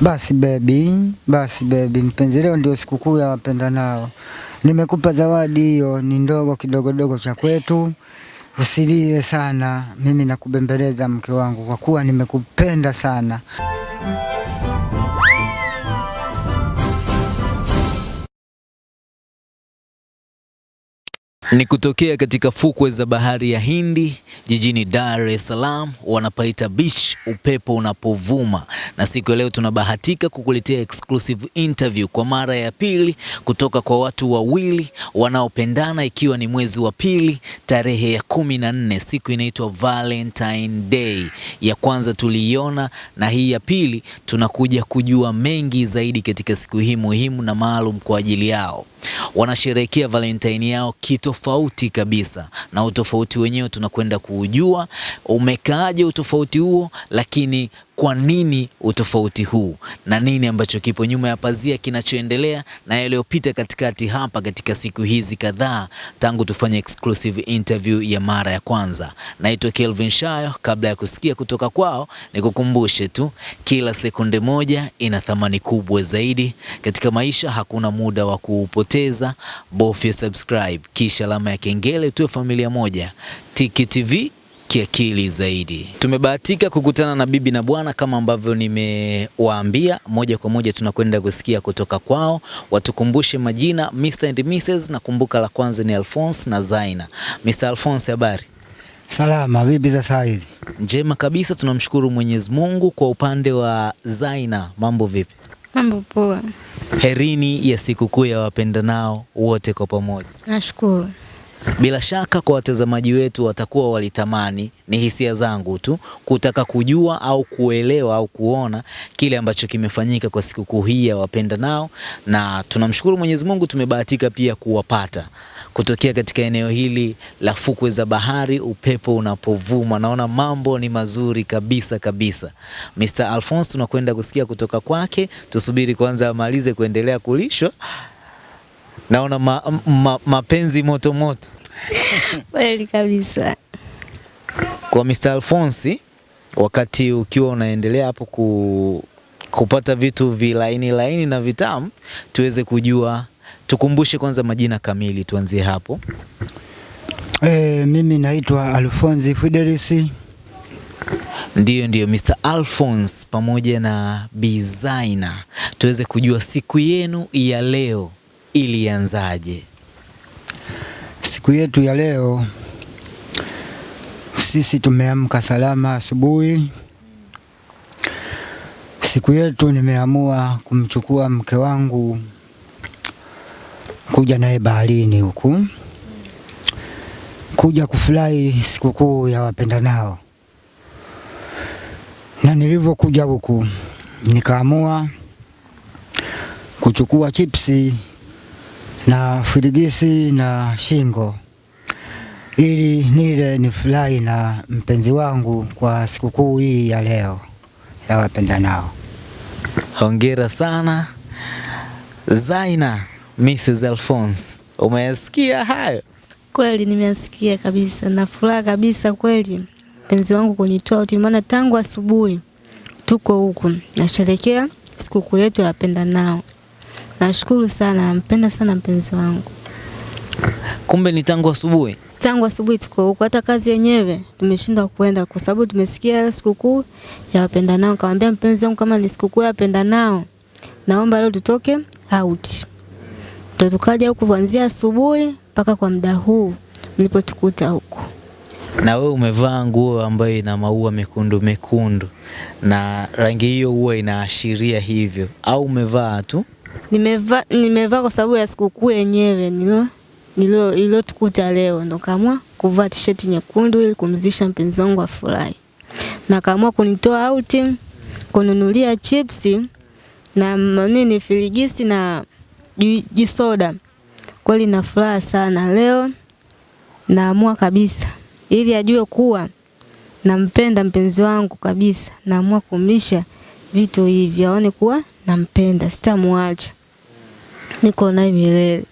Basi baby, basi baby, mpenzi, leo ndio sikukuu ya wapenda nao. Nimekupa zawadi hiyo, ni ndogo kidogo dogo cha kwetu. Usilie sana, mimi nakubembeleza mke wangu, kwa kuwa nimekupenda sana. Ni kutokea katika fukwe za bahari ya Hindi jijini Dar es Salaam, wanapaita beach upepo unapovuma, na siku ya leo tunabahatika kukuletea exclusive interview kwa mara ya pili kutoka kwa watu wawili wanaopendana, ikiwa ni mwezi wa pili tarehe ya kumi na nne, siku inaitwa Valentine Day. Ya kwanza tuliiona na hii ya pili tunakuja kujua mengi zaidi katika siku hii muhimu na maalum kwa ajili yao wanasherehekea Valentine yao kitofauti kabisa, na utofauti wenyewe tunakwenda kuujua. Umekaaje utofauti huo, lakini kwa nini utofauti huu na nini ambacho kipo nyuma ya pazia kinachoendelea na yaliyopita katikati hapa katika siku hizi kadhaa tangu tufanye exclusive interview ya mara ya kwanza. Naitwa Kelvin Shayo. Kabla ya kusikia kutoka kwao, nikukumbushe tu kila sekunde moja ina thamani kubwa zaidi katika maisha. Hakuna muda wa kuupoteza, bofya subscribe kisha alama ya kengele, tuwe familia moja. Tiki TV kiakili zaidi. Tumebahatika kukutana na bibi na bwana kama ambavyo nimewaambia, moja kwa moja tunakwenda kusikia kutoka kwao, watukumbushe majina Mr and Mrs. na kumbuka la kwanza ni Alphonse na Zaina. Mr. Alphonse, habari? Salama, vipi za saa hizi? Njema kabisa, tunamshukuru Mwenyezi Mungu. Kwa upande wa Zaina, mambo vipi? Mambo poa. Herini ya sikukuu ya wapendanao wote kwa pamoja. Nashukuru. Bila shaka kwa watazamaji wetu watakuwa walitamani, ni hisia zangu tu, kutaka kujua au kuelewa au kuona kile ambacho kimefanyika kwa sikukuu hii ya wapenda nao, na tunamshukuru Mwenyezi Mungu tumebahatika pia kuwapata kutokea katika eneo hili la fukwe za bahari, upepo unapovuma, naona mambo ni mazuri kabisa kabisa. Mr. Alphonse tunakwenda kusikia kutoka kwake, tusubiri kwanza amalize kuendelea kulishwa. Naona ma, ma, mapenzi moto moto Kweli kabisa. kwa Mr. Alphonse, wakati ukiwa unaendelea hapo ku, kupata vitu vilaini laini na vitamu, tuweze kujua, tukumbushe kwanza majina kamili, tuanzie hapo. E, mimi naitwa Alphonse Fidelis. Ndiyo, ndiyo Mr. Alphonse pamoja na Bizaina, tuweze kujua siku yenu ya leo ilianzaje? Siku yetu ya leo sisi tumeamka salama asubuhi. Siku yetu nimeamua kumchukua mke wangu kuja naye baharini huku kuja kufurahi sikukuu ya wapendanao, na nilivyokuja huku nikaamua kuchukua chipsi na firigisi na shingo ili nile ni nifurahi na mpenzi wangu kwa sikukuu hii ya leo ya wapendanao. Hongera sana Zaina, Mrs. Alphonse, umeyasikia hayo? Kweli nimeasikia kabisa na furaha kabisa kweli mpenzi wangu kunitoa uti, maana tangu asubuhi tuko huku nasherekea sikukuu yetu ya wapendanao. Nashukuru sana, nampenda sana mpenzi wangu. Kumbe ni tangu asubuhi. Tangu asubuhi tuko huko, hata kazi yenyewe tumeshindwa kuenda kwa sababu tumesikia leo sikukuu ya wapendanao. Nikamwambia mpenzi wangu kama ni sikukuu ya wapendanao, naomba leo tutoke out. Ndio tukaja huku kuanzia asubuhi mpaka kwa muda huu mlipotukuta huko Na wewe umevaa nguo ambayo ina maua mekundu mekundu, na rangi hiyo huwa inaashiria hivyo, au umevaa tu? Nimevaa nimevaa kwa sababu ya sikukuu yenyewe nilo nilo iliyotukuta leo, ndo kaamua kuvaa t-shirt nyekundu ili kumzisha mpenzi wangu afurahi, na kaamua kunitoa out, kununulia chipsi na nini filigisi na jisoda. Kweli na furaha sana. Leo, naamua kabisa. Ili ajue kuwa nampenda mpenzi wangu kabisa, naamua kumisha vitu hivi. Aone kuwa nampenda, sitamwacha, niko naye milele.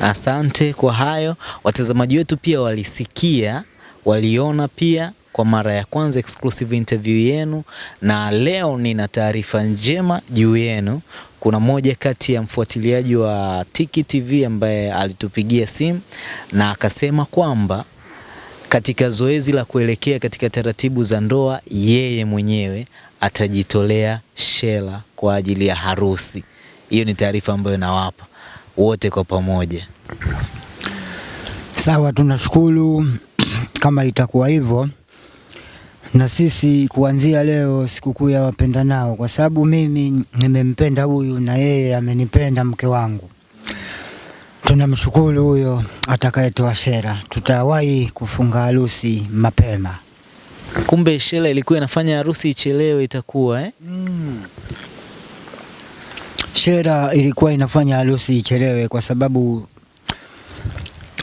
Asante kwa hayo. Watazamaji wetu pia walisikia, waliona pia kwa mara ya kwanza exclusive interview yenu, na leo nina taarifa njema juu yenu. Kuna moja kati ya mfuatiliaji wa Tiki TV ambaye alitupigia simu na akasema kwamba katika zoezi la kuelekea katika taratibu za ndoa, yeye mwenyewe atajitolea shela kwa ajili ya harusi. Hiyo ni taarifa ambayo nawapa wote kwa pamoja. Sawa, tunashukuru kama itakuwa hivyo, na sisi kuanzia leo sikukuu ya wapendanao, kwa sababu mimi nimempenda huyu na yeye amenipenda mke wangu. Tunamshukuru huyo atakayetoa shera, tutawahi kufunga harusi mapema. Kumbe shela ilikuwa inafanya harusi ichelewe, itakuwa eh? Mm. Shela ilikuwa inafanya harusi ichelewe kwa sababu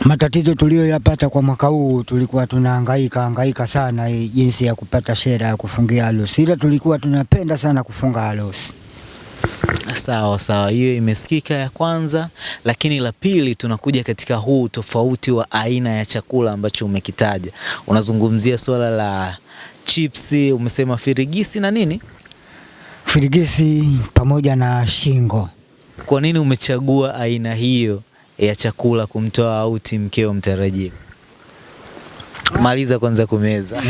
matatizo tuliyoyapata kwa mwaka huu, tulikuwa tunahangaika hangaika sana jinsi ya kupata shera ya kufungia harusi, ila tulikuwa tunapenda sana kufunga harusi. Sawa sawa, hiyo imesikika ya kwanza, lakini la pili tunakuja katika huu tofauti wa aina ya chakula ambacho umekitaja. Unazungumzia swala la chipsi, umesema firigisi na nini? Firigisi pamoja na shingo. Kwa nini umechagua aina hiyo ya chakula kumtoa auti mkeo mtarajiwa? Maliza kwanza kumeza.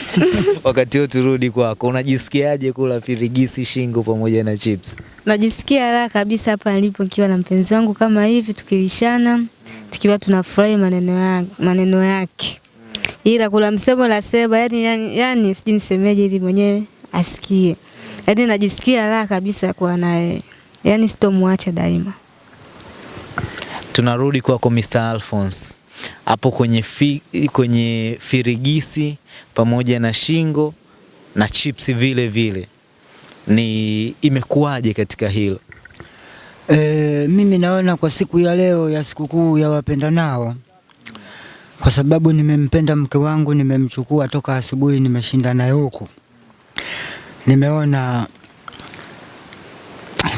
Wakati huo turudi kwako, unajisikiaje kula firigisi, shingo pamoja na chips? Najisikia raha kabisa hapa nilipo nikiwa na mpenzi wangu kama hivi tukilishana, tukiwa tunafurahi maneno yake, maneno yake. Ila kula msemo la seba, yani, yani, yani sijui nisemeje ili mwenyewe asikie. Yaani najisikia raha kabisa kuwa naye, yaani sitomwacha daima. Tunarudi kwako Mr. Alphonse, hapo kwenye, fi, kwenye firigisi pamoja na shingo na chips vile vile, ni imekuwaje katika hilo? E, mimi naona kwa siku ya leo ya sikukuu ya wapendanao, kwa sababu nimempenda mke wangu, nimemchukua toka asubuhi, nimeshinda naye huku, nimeona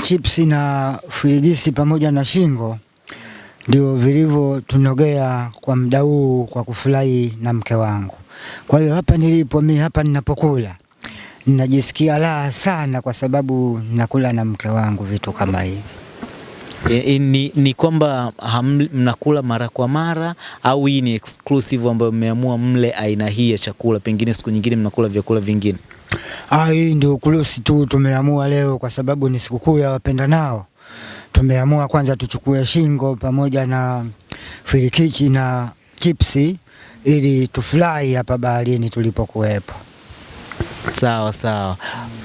chipsi na firigisi pamoja na shingo ndio vilivyotunogea kwa muda huu kwa kufurahi na mke wangu. Kwa hiyo hapa nilipo mimi, hapa ninapokula ninajisikia raha sana, kwa sababu nakula na mke wangu vitu kama hivi. E, e, ni, ni kwamba mnakula mara kwa mara au hii ni exclusive ambayo mmeamua mle aina hii ya chakula, pengine siku nyingine mnakula vyakula vingine? Ah, hii ndio kulusi tu tumeamua leo, kwa sababu ni sikukuu ya wapendanao. Tumeamua kwanza tuchukue shingo pamoja na firikichi na chipsi ili tufurahi hapa baharini tulipokuwepo. Sawa sawa.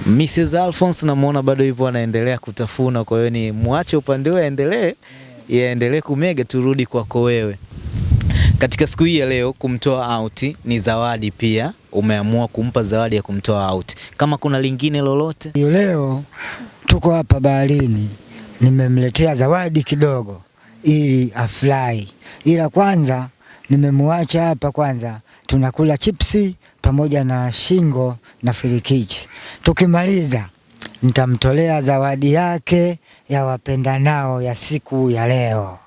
Mrs. Alphonse namuona bado yupo anaendelea kutafuna, kwa hiyo ni mwache upande huo aendelee, yaendelee kumega, turudi kwako wewe. Katika siku hii ya leo kumtoa out ni zawadi pia, umeamua kumpa zawadi ya kumtoa out. Kama kuna lingine lolote? Leo tuko hapa baharini, nimemletea zawadi kidogo ili afurahi, ila kwanza nimemwacha hapa kwanza, tunakula chipsi pamoja na shingo na firikichi. Tukimaliza nitamtolea zawadi yake ya wapendanao ya siku ya leo.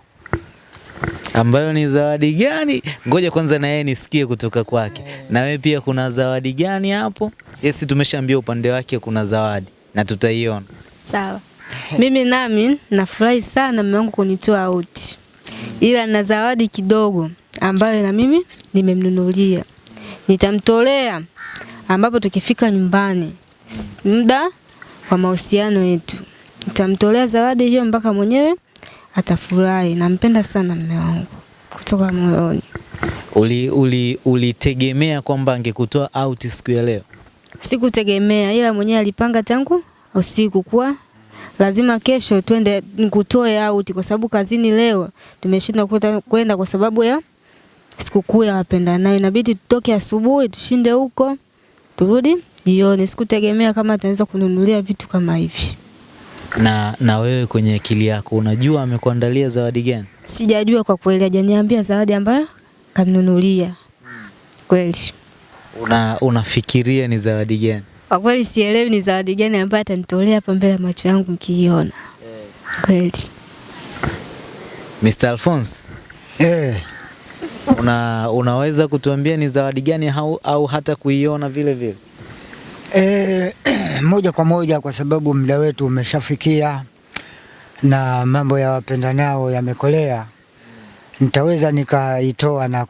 ambayo ni zawadi gani? Ngoja kwanza na yeye nisikie kutoka kwake. Na wewe pia kuna zawadi gani hapo? Yesi, tumeshaambia upande wake kuna zawadi na tutaiona. Sawa. Mimi nami nafurahi sana mume wangu kunitoa out, ila na zawadi kidogo ambayo na mimi nimemnunulia, nitamtolea ambapo tukifika nyumbani. Muda wa mahusiano yetu, nitamtolea zawadi hiyo mpaka mwenyewe atafurahi. Nampenda sana mume wangu. Kutoka moyoni. Uli, uli, ulitegemea kwamba angekutoa out siku ya leo? Sikutegemea, ila mwenyewe alipanga tangu usiku kuwa lazima kesho twende nikutoe out, kwa sababu kazini leo tumeshindwa kwenda- kwa sababu ya sikukuu ya wapendanao. Inabidi tutoke asubuhi tushinde huko turudi jioni. Sikutegemea kama ataweza kununulia vitu kama hivi. Na, na wewe kwenye akili yako unajua amekuandalia zawadi gani? Sijajua kwa kweli, hajaniambia zawadi ambayo kanunulia kweli. Una, unafikiria ni zawadi gani? Kwa kweli sielewi ni zawadi gani ambayo atanitolea hapa mbele ya macho yangu nikiiona kweli. Mr. Alphonse, Eh, Una, unaweza kutuambia ni zawadi gani au, au hata kuiona vile vile? Eh, moja kwa moja kwa sababu muda wetu umeshafikia na mambo ya wapendanao yamekolea, nitaweza nikaitoa na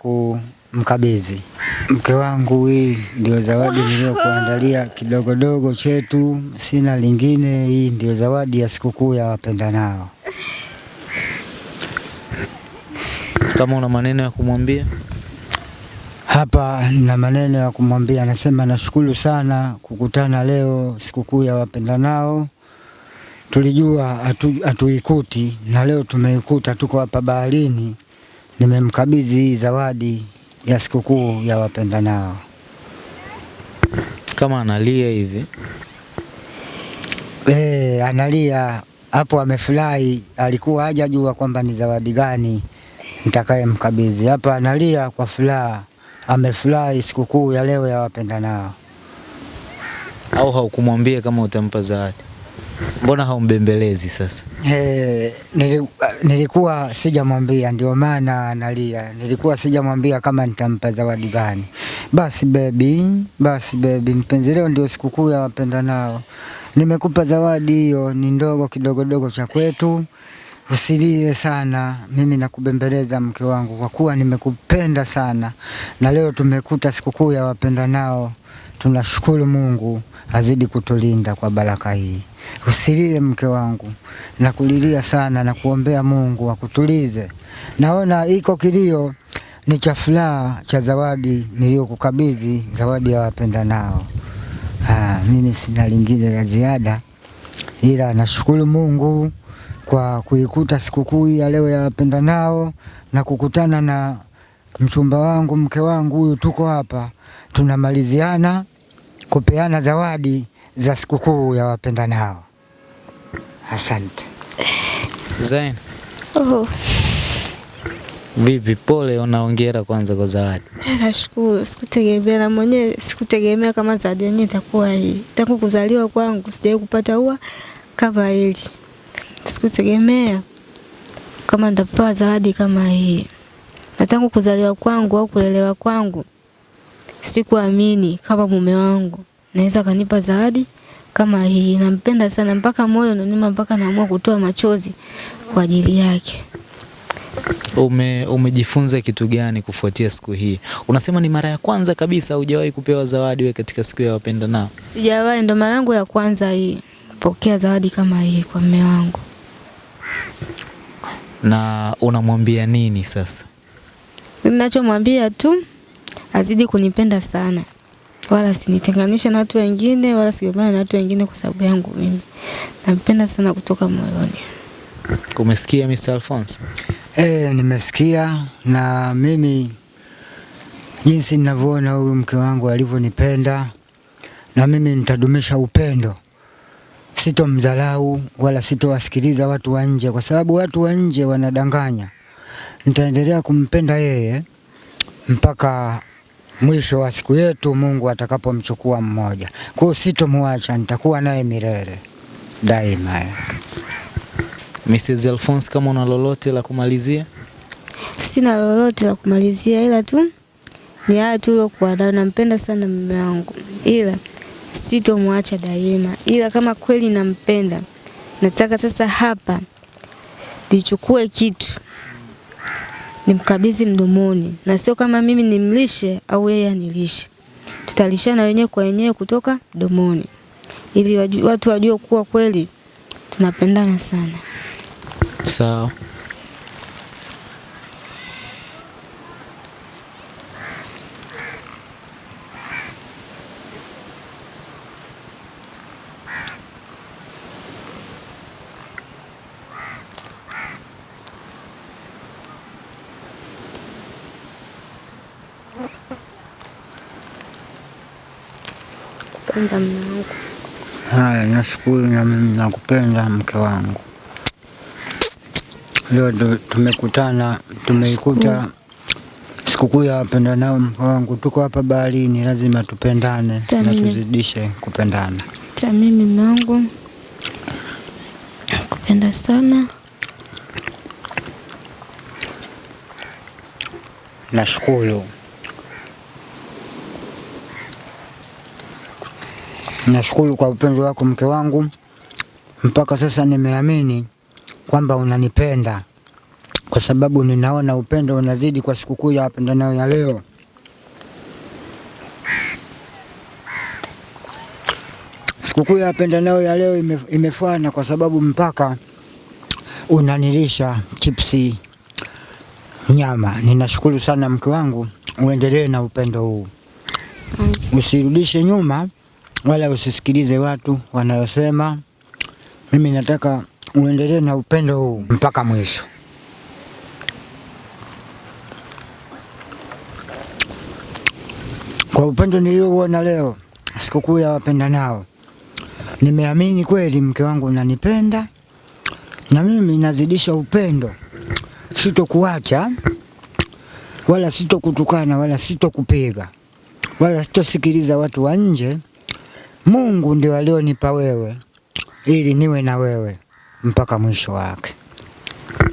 kumkabidhi mke wangu. Hii ndio zawadi niliyokuandalia kidogodogo chetu, sina lingine. Hii ndio zawadi ya sikukuu ya wapendanao. Kama una maneno ya kumwambia Hapa na maneno ya kumwambia, anasema nashukuru sana kukutana leo sikukuu ya wapendanao. Tulijua hatuikuti atu, na leo tumeikuta, tuko hapa baharini. Nimemkabidhi hii zawadi ya sikukuu ya wapendanao. kama analia hivi E, analia hapo, amefurahi, alikuwa hajajua kwamba ni zawadi gani nitakayemkabidhi. Hapa analia kwa furaha, amefurahi sikukuu ya leo ya wapendanao. au haukumwambia kama utampa zawadi? Mbona haumbembelezi sasa? Eh, nilikuwa sijamwambia, ndio maana analia. Nilikuwa sijamwambia kama nitampa zawadi gani. Basi baby, basi baby, mpenzi, leo ndio sikukuu ya wapendanao. Nimekupa zawadi hiyo, ni ndogo kidogodogo cha kwetu. Usilie sana, mimi nakubembeleza mke wangu, kwa kuwa nimekupenda sana, na leo tumekuta sikukuu ya wapendanao. Tunashukuru Mungu azidi kutulinda kwa baraka hii. Usilie mke wangu, nakulilia sana na kuombea Mungu akutulize. Naona iko kilio ni cha furaha cha zawadi niliyokukabidhi, zawadi ya wapenda nao. Aa, mimi sina lingine la ziada, ila nashukuru Mungu kwa kuikuta sikukuu ya leo ya wapenda nao na kukutana na mchumba wangu, mke wangu huyu, tuko hapa tunamaliziana kupeana zawadi za sikukuu ya wapendanao. Asante. Zain, Oh, vipi? Pole, unaongera kwanza kwa zawadi. nashukuru. Sikutegemea na mwenyewe sikutegemea kama zawadi yenyewe itakuwa hii. Tangu kuzaliwa kwangu sijawahi kupata ua kama hili. Sikutegemea kama nitapewa zawadi kama hii. Na tangu kuzaliwa kwangu au kulelewa kwangu sikuamini kama mume wangu naweza kanipa zawadi kama hii. Nampenda sana mpaka moyo unanima mpaka naamua kutoa machozi kwa ajili yake. Ume, umejifunza kitu gani kufuatia siku hii? Unasema ni mara ya kwanza kabisa hujawahi kupewa zawadi we katika siku ya wapenda nao? Sijawahi, ndo mara yangu ya kwanza hii pokea zawadi kama hii kwa mume wangu. Na unamwambia nini sasa? Ninachomwambia tu azidi kunipenda sana, wala sinitenganishe na watu wengine, wala sigombane na watu wengine kwa sababu yangu mimi. Nampenda sana kutoka moyoni. Umesikia Mr. Alphonse? Eh, nimesikia na mimi jinsi ninavyoona huyu mke wangu alivyonipenda, na mimi nitadumisha upendo, sitomdharau wala sitowasikiliza watu wa nje, kwa sababu watu wa nje wanadanganya. Nitaendelea kumpenda yeye mpaka mwisho wa siku yetu, Mungu atakapomchukua mmoja. Kwa hiyo sitomwacha, nitakuwa naye milele daima. Mrs. Alphonse, kama una lolote la kumalizia? Sina lolote la kumalizia, ila tu ni haya tu uliokuwa nayo. Nampenda sana mume wangu, ila sitomwacha daima, ila kama kweli nampenda, nataka sasa hapa nichukue kitu nimkabidhi mdomoni, na sio kama mimi nimlishe au yeye anilishe. Tutalishana wenyewe kwa wenyewe kutoka mdomoni, ili watu wajue kuwa kweli tunapendana sana. Sawa. Kwanza mume wangu Haya, nashukuru na mimi nakupenda mke wangu. Leo tumekutana, tumeikuta sikukuu ya wapendanao. Mke wangu, tuko hapa baharini, lazima tupendane na tuzidishe kupendana. hata mimi mume wangu nakupenda sana nashukuru. Nashukuru kwa upendo wako mke wangu, mpaka sasa nimeamini kwamba unanipenda. Kwa sababu ninaona upendo unazidi kwa sikukuu ya wapendanao ya leo. Sikukuu ya wapendanao ya leo ime, imefana kwa sababu mpaka unanilisha chipsi nyama. Ninashukuru sana mke wangu, uendelee na upendo huu, usirudishe nyuma wala usisikilize watu wanayosema. Mimi nataka uendelee na upendo huu mpaka mwisho. Kwa upendo niliouona leo sikukuu ya wapenda nao, nimeamini kweli mke wangu unanipenda na mimi nazidisha upendo, sitokuacha wala sitokutukana wala sitokupiga wala sitosikiliza watu wa nje. Mungu ndio alionipa wewe ili niwe na wewe mpaka mwisho wake.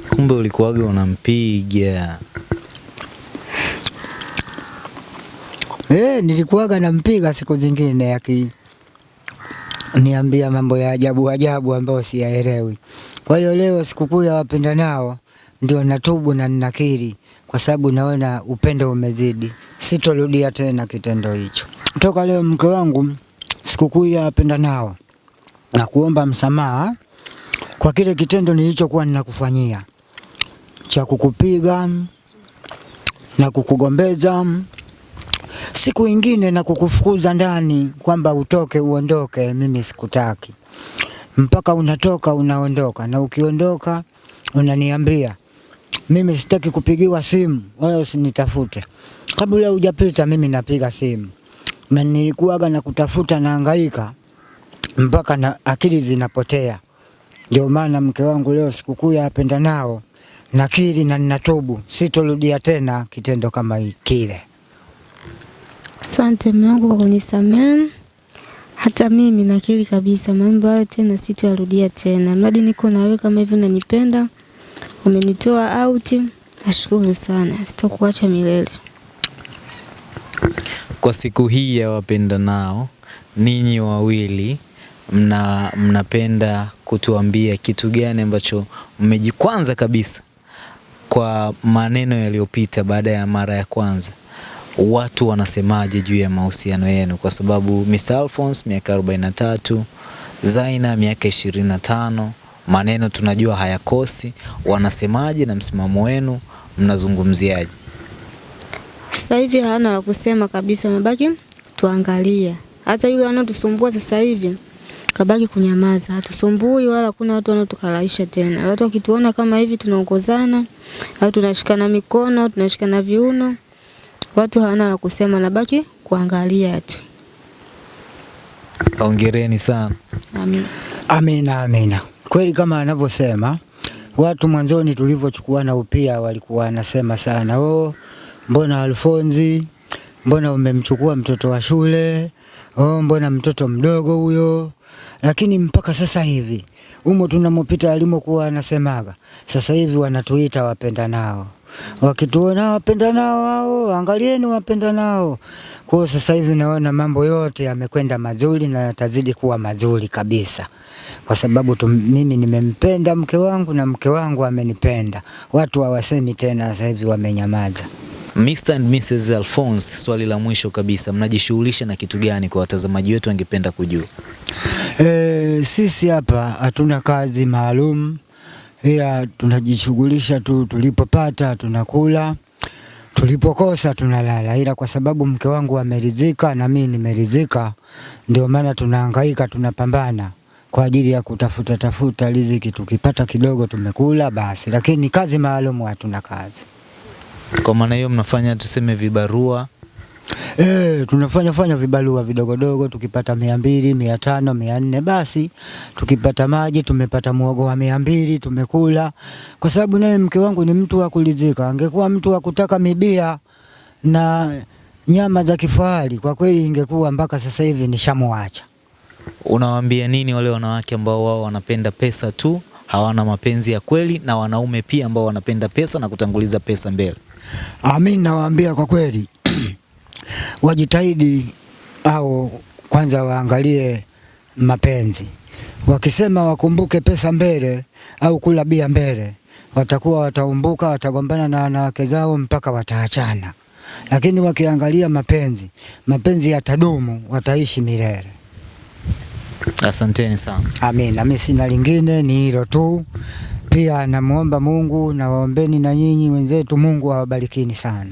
Kumbe ulikuwaga unampiga. Eh, nilikuwaga nampiga siku zingine aki niambia mambo ya ajabu ajabu ambayo siyaelewi. Kwa hiyo leo sikukuu ya wapenda nao ndio natubu na ninakiri, kwa sababu naona upendo umezidi, sitorudia tena kitendo hicho. Toka leo mke wangu, sikukuu ya wapendanao, na kuomba msamaha kwa kile kitendo nilichokuwa ninakufanyia. Cha kukupiga na kukugombeza. Siku ingine na kukufukuza ndani kwamba utoke uondoke, mimi sikutaki. Mpaka unatoka unaondoka, na ukiondoka unaniambia mimi sitaki kupigiwa simu wala usinitafute. Kabla hujapita mimi napiga simu, na nilikuwaga na kutafuta naangaika mpaka na akili zinapotea. Ndio maana mke wangu leo sikukuu ya wapendanao, nakiri na ninatubu, sitorudia tena kitendo kama kile. Asante mume wangu kwa kunisamehe. Hata mimi nakiri kabisa mambo hayo tena sitoyarudia tena. Mradi niko na wewe kama hivyo unanipenda, umenitoa out, nashukuru sana. Sitokuacha milele. Kwa siku hii ya wapenda nao ninyi wawili mna mnapenda kutuambia kitu gani ambacho mmejikwanza kabisa kwa maneno yaliyopita baada ya mara ya kwanza? Watu wanasemaje juu ya mahusiano yenu? Kwa sababu Mr. Alphonse miaka 43, Zaina miaka 25, maneno tunajua hayakosi. Wanasemaje na msimamo wenu mnazungumziaje? Sasa hivi hana la kusema kabisa, wamebaki tuangalia. Hata yule anatusumbua sasa hivi kabaki kunyamaza, hatusumbui wala kuna watu wanaotukalaisha tena. Watu wakituona kama hivi tunaongozana au tunashikana mikono au tunashikana viuno, watu hawana la kusema, nabaki kuangalia tu. Hongereni sana. Amina. Amina, amina. Kweli kama anavyosema watu mwanzoni tulivyochukuana upia walikuwa wanasema sana, oh, mbona Alfonzi, mbona umemchukua mtoto wa shule, oh, mbona mtoto mdogo huyo. Lakini mpaka sasa hivi umo tunamopita alimokuwa anasemaga, sasa hivi wanatuita wapenda nao wakituona wapenda nao hao, angalieni wapenda nao. Kwa sasa hivi naona mambo yote yamekwenda mazuri na yatazidi kuwa mazuri kabisa, kwa sababu tu, mimi nimempenda mke wangu na mke wangu amenipenda. Watu hawasemi tena, sasa hivi wamenyamaza. Mr. and Mrs. Alphonse, swali la mwisho kabisa, mnajishughulisha na kitu gani kwa watazamaji wetu wangependa kujua? E, sisi hapa hatuna kazi maalum, ila tunajishughulisha tu, tulipopata tunakula, tulipokosa tunalala, ila kwa sababu mke wangu ameridhika na mimi nimeridhika, ndio maana tunahangaika, tunapambana kwa ajili ya kutafuta tafuta riziki, tukipata kidogo tumekula basi, lakini kazi maalum hatuna kazi. Kwa maana hiyo mnafanya tuseme vibarua. E, tunafanya fanya vibarua vidogodogo, tukipata mia mbili, mia tano, mia nne basi. Tukipata maji tumepata muogo wa mia mbili tumekula, kwa sababu naye mke wangu ni mtu wa kulizika. Angekuwa mtu wa kutaka mibia na nyama za kifahari, kwa kweli ingekuwa mpaka sasa hivi nishamwacha. Unawaambia nini wale wanawake ambao wao wanapenda pesa tu, hawana mapenzi ya kweli, na wanaume pia ambao wanapenda pesa na kutanguliza pesa mbele? Mimi nawaambia kwa kweli wajitahidi au kwanza waangalie mapenzi. Wakisema wakumbuke pesa mbele au kula bia mbele, watakuwa wataumbuka, watagombana na wanawake zao mpaka wataachana. Lakini wakiangalia mapenzi, mapenzi yatadumu, wataishi milele. Asanteni sana. Amina. Mimi sina lingine, ni hilo tu. Pia namwomba Mungu na waombeni na nyinyi wenzetu, Mungu awabarikini sana.